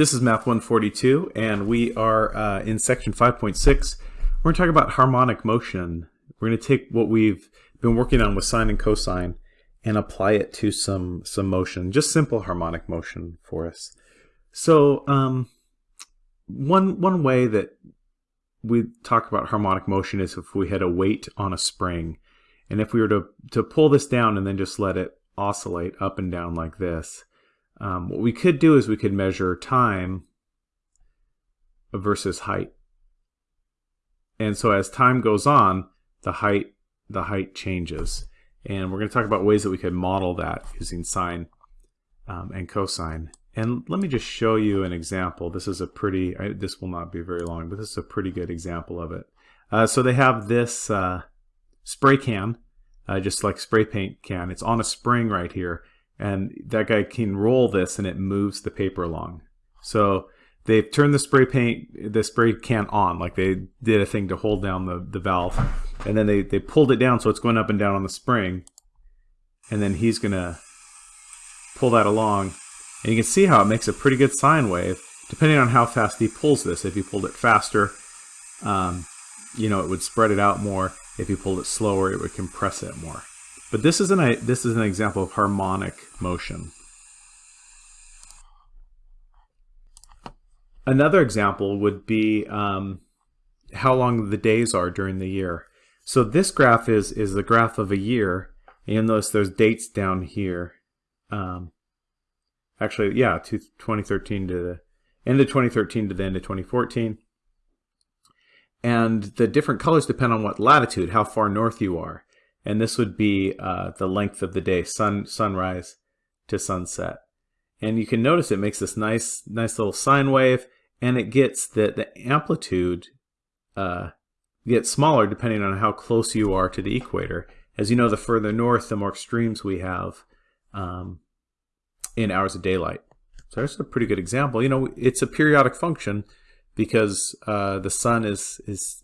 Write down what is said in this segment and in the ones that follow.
This is Math 142, and we are uh, in section 5.6. We're going to talk about harmonic motion. We're going to take what we've been working on with sine and cosine and apply it to some, some motion, just simple harmonic motion for us. So um, one, one way that we talk about harmonic motion is if we had a weight on a spring. And if we were to, to pull this down and then just let it oscillate up and down like this, um, what we could do is we could measure time versus height. And so as time goes on, the height the height changes. And we're going to talk about ways that we could model that using sine um, and cosine. And let me just show you an example. This is a pretty, I, this will not be very long, but this is a pretty good example of it. Uh, so they have this uh, spray can, uh, just like spray paint can. It's on a spring right here and that guy can roll this and it moves the paper along. So they've turned the spray paint, the spray can on, like they did a thing to hold down the, the valve. And then they, they pulled it down so it's going up and down on the spring. And then he's going to pull that along. And you can see how it makes a pretty good sine wave, depending on how fast he pulls this. If he pulled it faster, um, you know, it would spread it out more. If he pulled it slower, it would compress it more. But this is an this is an example of harmonic motion. Another example would be um, how long the days are during the year. So this graph is is the graph of a year. And you'll notice there's dates down here. Um, actually, yeah, to 2013 to the end of 2013 to the end of 2014. And the different colors depend on what latitude, how far north you are and this would be uh, the length of the day, sun sunrise to sunset. And you can notice it makes this nice, nice little sine wave, and it gets the the amplitude uh, gets smaller depending on how close you are to the equator. As you know, the further north, the more extremes we have um, in hours of daylight. So that's a pretty good example. You know, it's a periodic function because uh, the sun is is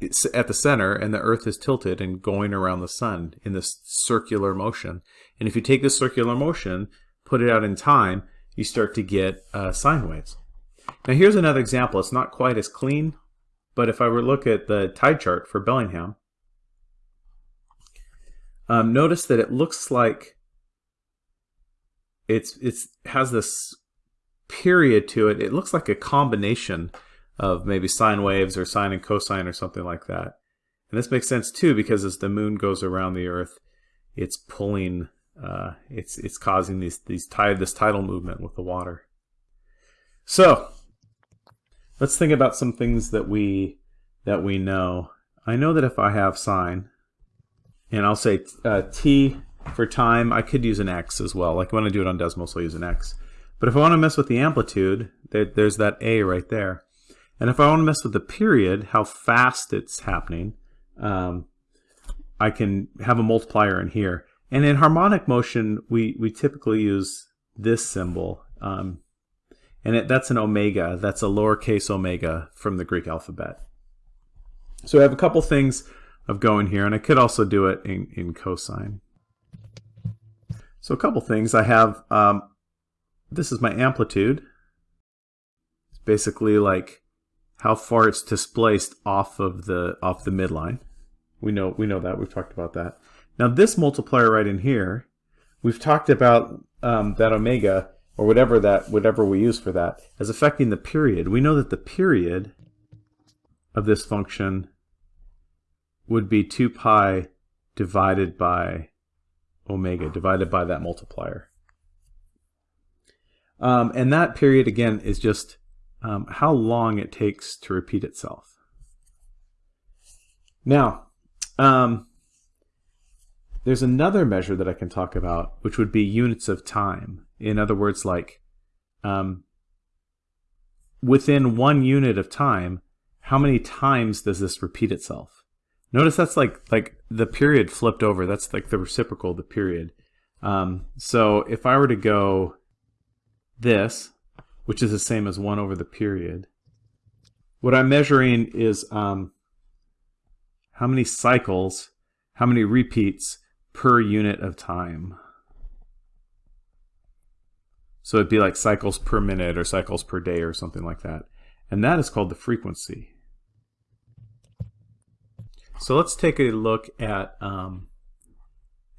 it's at the center and the earth is tilted and going around the sun in this circular motion. And if you take this circular motion, put it out in time, you start to get uh, sine waves. Now here's another example. It's not quite as clean, but if I were to look at the tide chart for Bellingham, um, notice that it looks like it's it's has this period to it. It looks like a combination of maybe sine waves or sine and cosine or something like that. And this makes sense too because as the moon goes around the Earth, it's pulling, uh, it's it's causing these these tide this tidal movement with the water. So let's think about some things that we that we know. I know that if I have sine, and I'll say uh, t for time, I could use an x as well. Like when I do it on Desmos, I'll use an x. But if I want to mess with the amplitude, there, there's that a right there. And if I want to mess with the period, how fast it's happening, um, I can have a multiplier in here. And in harmonic motion, we, we typically use this symbol. Um, and it, that's an omega. That's a lowercase omega from the Greek alphabet. So I have a couple things of going here, and I could also do it in, in cosine. So a couple things. I have, um, this is my amplitude. It's basically like how far it's displaced off of the off the midline. We know we know that we've talked about that. Now this multiplier right in here, we've talked about um, that omega or whatever that whatever we use for that as affecting the period. We know that the period of this function would be 2 pi divided by omega, divided by that multiplier. Um, and that period, again, is just um, how long it takes to repeat itself. Now, um, there's another measure that I can talk about, which would be units of time. In other words, like um, within one unit of time, how many times does this repeat itself? Notice that's like like the period flipped over. That's like the reciprocal of the period. Um, so if I were to go this, which is the same as 1 over the period. What I'm measuring is um, how many cycles, how many repeats per unit of time. So it'd be like cycles per minute or cycles per day or something like that. And that is called the frequency. So let's take a look at, um,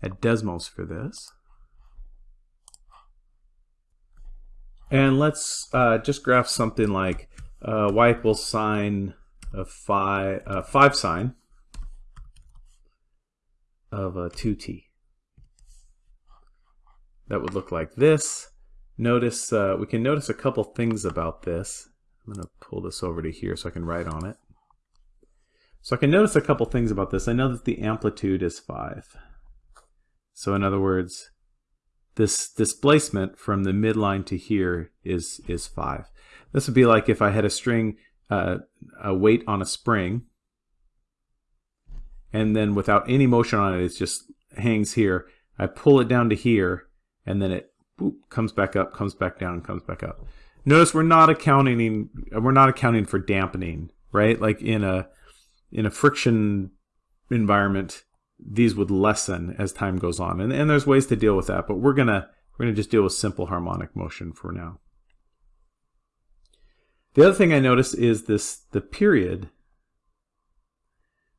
at Desmos for this. And let's uh, just graph something like uh, y equals sine of phi, uh, 5 sine of a 2t. That would look like this. Notice, uh, we can notice a couple things about this. I'm going to pull this over to here so I can write on it. So I can notice a couple things about this. I know that the amplitude is 5. So in other words, this displacement from the midline to here is, is 5. This would be like if I had a string, uh, a weight on a spring, and then without any motion on it, it just hangs here. I pull it down to here, and then it boop, comes back up, comes back down, comes back up. Notice we're not accounting we're not accounting for dampening, right? Like in a in a friction environment, these would lessen as time goes on. And, and there's ways to deal with that, but we're gonna we're gonna just deal with simple harmonic motion for now. The other thing I notice is this the period.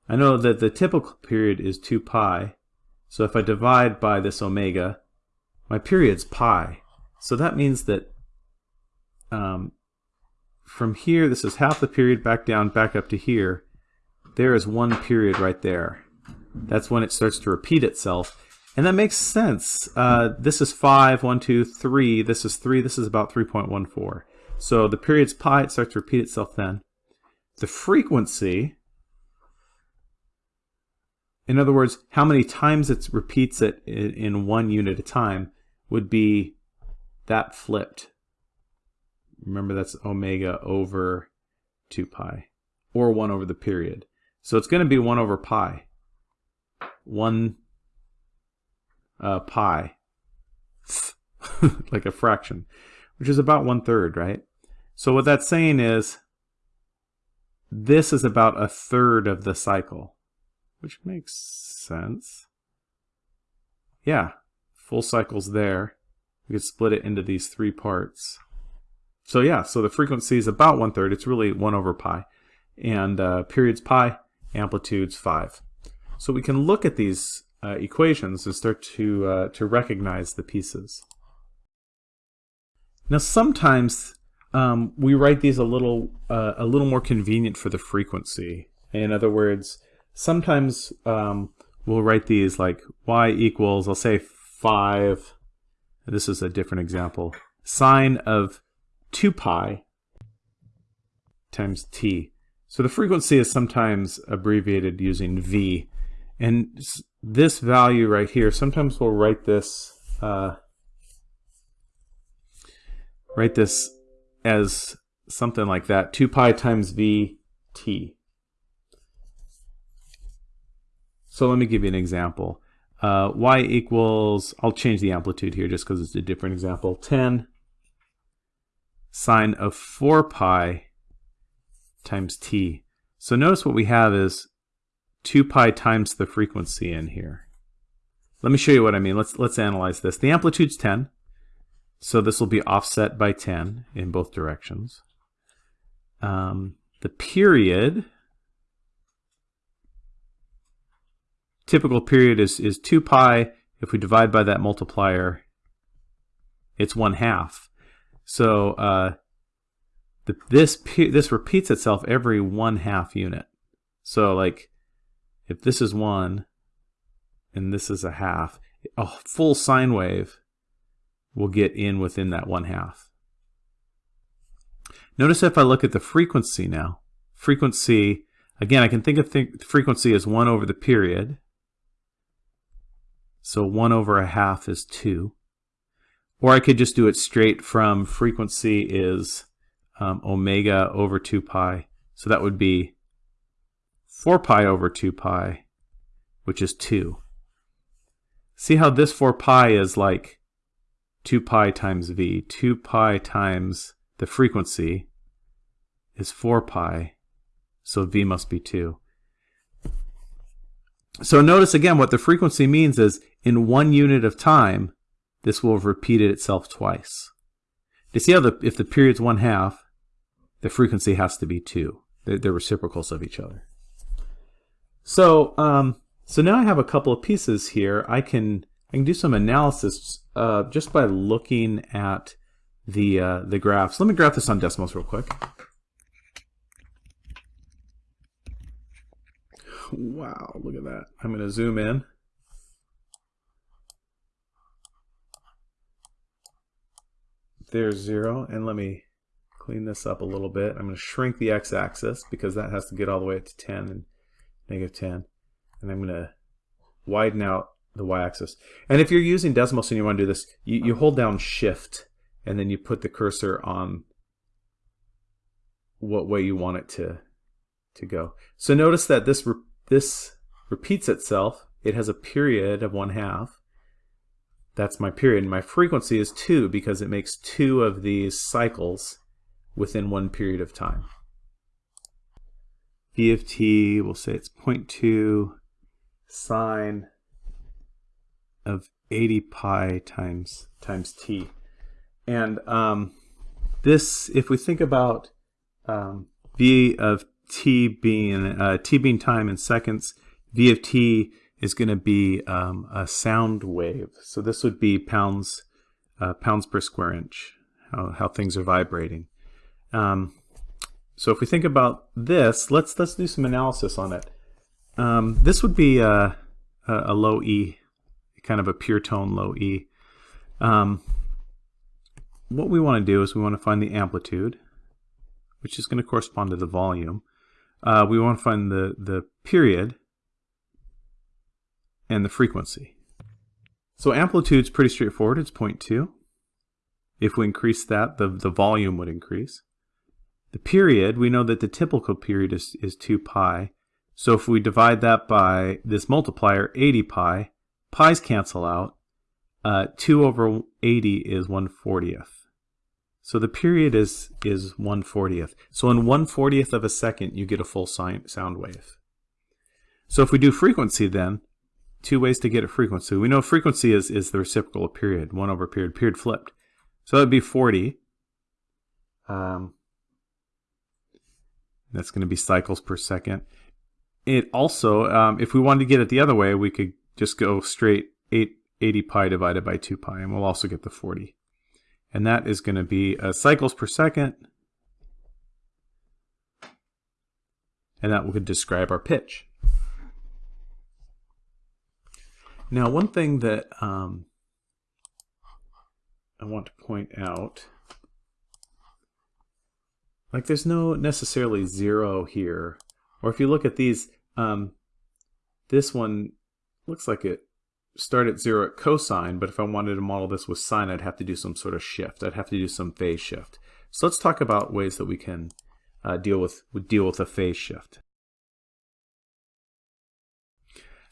I know that the typical period is 2 pi. So if I divide by this omega, my period's pi. So that means that um, from here, this is half the period back down, back up to here. There is one period right there. That's when it starts to repeat itself. And that makes sense. Uh, this is 5, 1, 2, 3. This is 3. This is about 3.14. So the period's pi. It starts to repeat itself then. The frequency, in other words, how many times it repeats it in one unit of time, would be that flipped. Remember that's omega over 2 pi, or 1 over the period. So it's going to be 1 over pi. 1 uh, pi, like a fraction, which is about one third, right? So what that's saying is this is about a third of the cycle, which makes sense. Yeah, full cycles there. We could split it into these three parts. So yeah, so the frequency is about one third. It's really one over pi. And uh, periods pi, amplitudes five. So we can look at these uh, equations and start to, uh, to recognize the pieces. Now sometimes um, we write these a little, uh, a little more convenient for the frequency. In other words, sometimes um, we'll write these like y equals, I'll say 5, this is a different example, sine of 2 pi times t. So the frequency is sometimes abbreviated using v. And this value right here, sometimes we'll write this uh, write this as something like that, 2 pi times v t. So let me give you an example. Uh, y equals, I'll change the amplitude here just because it's a different example, 10 sine of 4 pi times t. So notice what we have is 2 pi times the frequency in here. Let me show you what I mean. Let's, let's analyze this. The amplitude's 10, so this will be offset by 10 in both directions. Um, the period, typical period is, is 2 pi. If we divide by that multiplier, it's 1 half. So uh, the, this this repeats itself every one half unit. So like if this is one and this is a half, a full sine wave will get in within that one half. Notice if I look at the frequency now, frequency, again, I can think of th frequency as 1 over the period. So 1 over a half is 2. Or I could just do it straight from frequency is um, omega over 2 pi. So that would be 4 pi over 2 pi, which is 2. See how this 4 pi is like 2 pi times v. 2 pi times the frequency is 4 pi, so v must be 2. So notice again what the frequency means is in one unit of time, this will have repeated itself twice. you see how the, if the period's one half, the frequency has to be two. They're, they're reciprocals of each other. So, um, so now I have a couple of pieces here. I can I can do some analysis uh, just by looking at the uh, the graphs. Let me graph this on Desmos real quick. Wow, look at that. I'm going to zoom in. There's zero, and let me clean this up a little bit. I'm going to shrink the x-axis because that has to get all the way up to 10 and negative 10. And I'm going to widen out the y-axis. And if you're using Desmos and you want to do this, you, you hold down shift and then you put the cursor on what way you want it to to go. So notice that this re this repeats itself. It has a period of one half. That's my period. My frequency is 2 because it makes two of these cycles within one period of time. V of t, we'll say it's 0.2 sine of 80 pi times times t. And um, this, if we think about um, v of t being uh, t being time in seconds, v of t is going to be um, a sound wave. So this would be pounds uh, pounds per square inch, how, how things are vibrating. Um, so if we think about this, let's let's do some analysis on it. Um, this would be a, a, low E, kind of a pure tone low E. Um, what we want to do is we want to find the amplitude, which is going to correspond to the volume. Uh, we want to find the, the period and the frequency. So amplitude is pretty straightforward. It's 0.2. If we increase that, the, the volume would increase. The period, we know that the typical period is, is 2 pi. So if we divide that by this multiplier, 80 pi, pi's cancel out. Uh, 2 over 80 is 1 40th. So the period is, is 1 40th. So in 1 40th of a second, you get a full sound wave. So if we do frequency then, two ways to get a frequency. We know frequency is, is the reciprocal of period, 1 over period, period flipped. So that would be 40. Um, that's going to be cycles per second. It also, um, if we wanted to get it the other way, we could just go straight 8, 80 pi divided by 2 pi, and we'll also get the 40. And that is going to be uh, cycles per second. And that would describe our pitch. Now, one thing that um, I want to point out like there's no necessarily zero here. Or if you look at these, um, this one looks like it started at zero at cosine, but if I wanted to model this with sine, I'd have to do some sort of shift. I'd have to do some phase shift. So let's talk about ways that we can uh, deal with deal with a phase shift.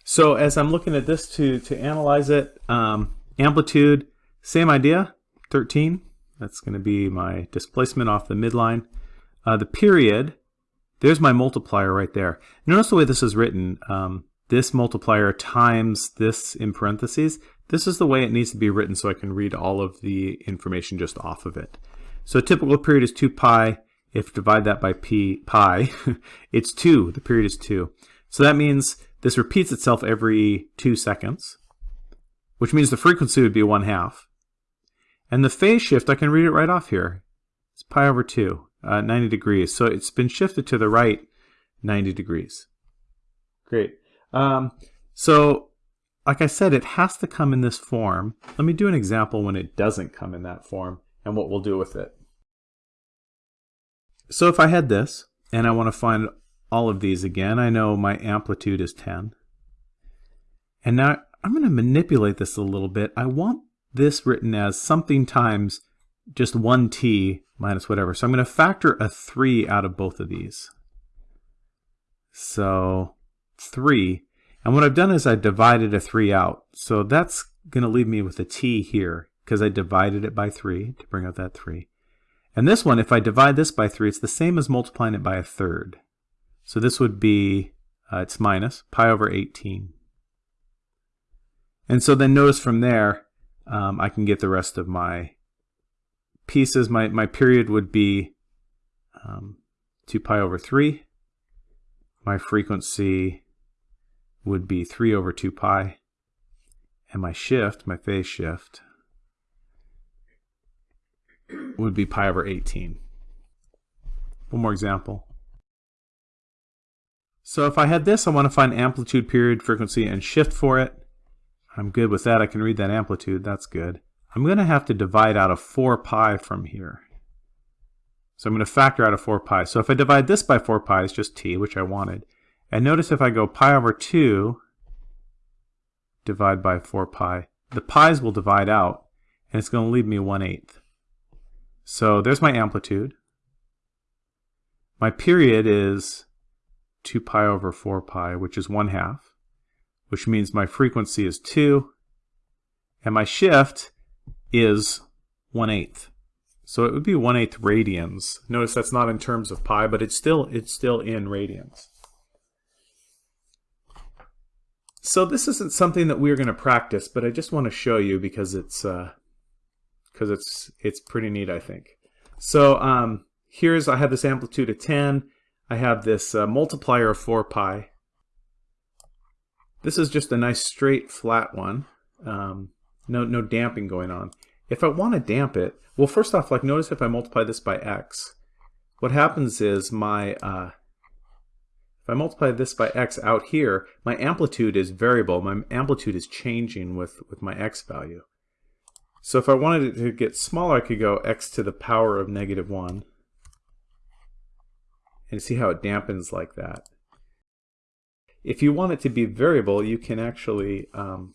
So as I'm looking at this to to analyze it, um, amplitude, same idea, 13. That's going to be my displacement off the midline. Uh, the period, there's my multiplier right there. Notice the way this is written. Um, this multiplier times this in parentheses. This is the way it needs to be written so I can read all of the information just off of it. So a typical period is 2 pi. If divide that by p pi, it's 2. The period is 2. So that means this repeats itself every 2 seconds, which means the frequency would be 1 half. And the phase shift, I can read it right off here. It's pi over 2 uh, 90 degrees. So it's been shifted to the right 90 degrees. Great. Um, so like I said, it has to come in this form. Let me do an example when it doesn't come in that form and what we'll do with it. So if I had this and I want to find all of these again, I know my amplitude is 10. And now I'm going to manipulate this a little bit. I want this written as something times just 1t minus whatever. So I'm going to factor a 3 out of both of these. So 3. And what I've done is I divided a 3 out. So that's going to leave me with a t here because I divided it by 3 to bring out that 3. And this one, if I divide this by 3, it's the same as multiplying it by a third. So this would be, uh, it's minus pi over 18. And so then notice from there, um, I can get the rest of my pieces, my, my period would be um, 2 pi over 3. My frequency would be 3 over 2 pi. And my shift, my phase shift, would be pi over 18. One more example. So if I had this, I want to find amplitude, period, frequency, and shift for it. I'm good with that. I can read that amplitude. That's good. I'm going to have to divide out of 4 pi from here. So I'm going to factor out of 4 pi. So if I divide this by 4 pi, it's just t, which I wanted. And notice if I go pi over 2, divide by 4 pi, the pi's will divide out, and it's going to leave me 1 eighth. So there's my amplitude. My period is 2 pi over 4 pi, which is 1 half, which means my frequency is 2, and my shift is 1 eighth. So it would be 1 eighth radians. Notice that's not in terms of pi, but it's still, it's still in radians. So this isn't something that we're going to practice, but I just want to show you because it's because uh, it's it's pretty neat, I think. So um, here's I have this amplitude of 10. I have this uh, multiplier of 4 pi. This is just a nice straight flat one. Um, no no damping going on. If I want to damp it, well, first off, like notice if I multiply this by x, what happens is my uh, if I multiply this by x out here, my amplitude is variable. My amplitude is changing with, with my x value. So if I wanted it to get smaller, I could go x to the power of negative 1. And see how it dampens like that. If you want it to be variable, you can actually um,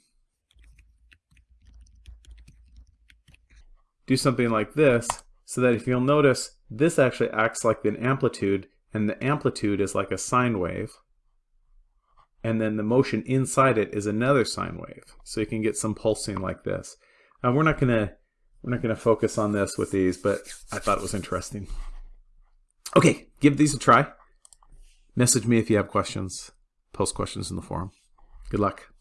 do something like this, so that if you'll notice, this actually acts like an amplitude and the amplitude is like a sine wave and then the motion inside it is another sine wave. So you can get some pulsing like this. Uh, we're not gonna we're not gonna focus on this with these but I thought it was interesting. Okay give these a try. Message me if you have questions. Post questions in the forum. Good luck